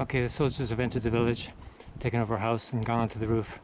Okay, the soldiers have entered the village, taken over a house and gone onto the roof.